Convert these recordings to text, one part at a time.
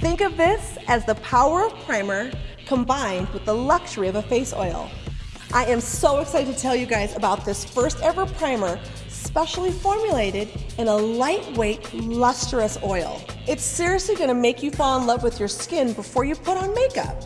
Think of this as the power of primer combined with the luxury of a face oil. I am so excited to tell you guys about this first ever primer specially formulated in a lightweight, lustrous oil. It's seriously gonna make you fall in love with your skin before you put on makeup.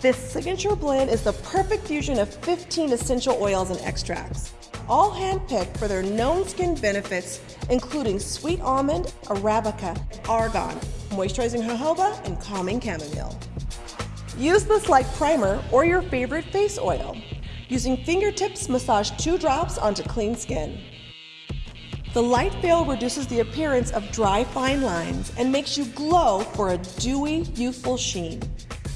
This signature blend is the perfect fusion of 15 essential oils and extracts, all handpicked for their known skin benefits, including sweet almond, arabica, argan, moisturizing jojoba, and calming chamomile. Use this like primer or your favorite face oil. Using fingertips, massage two drops onto clean skin. The light veil reduces the appearance of dry fine lines and makes you glow for a dewy, youthful sheen.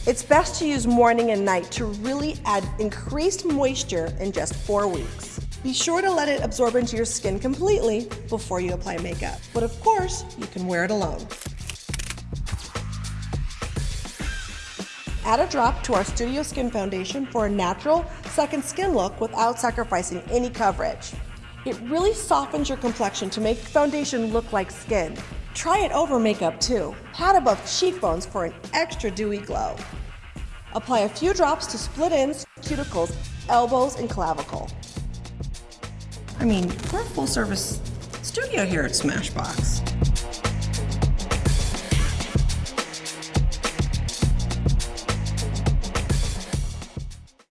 It's best to use morning and night to really add increased moisture in just four weeks. Be sure to let it absorb into your skin completely before you apply makeup. But of course, you can wear it alone. Add a drop to our Studio Skin Foundation for a natural second skin look without sacrificing any coverage. It really softens your complexion to make foundation look like skin. Try it over makeup too. Pat above cheekbones for an extra dewy glow. Apply a few drops to split ends, cuticles, elbows, and clavicle. I mean, we're a full service studio here at Smashbox.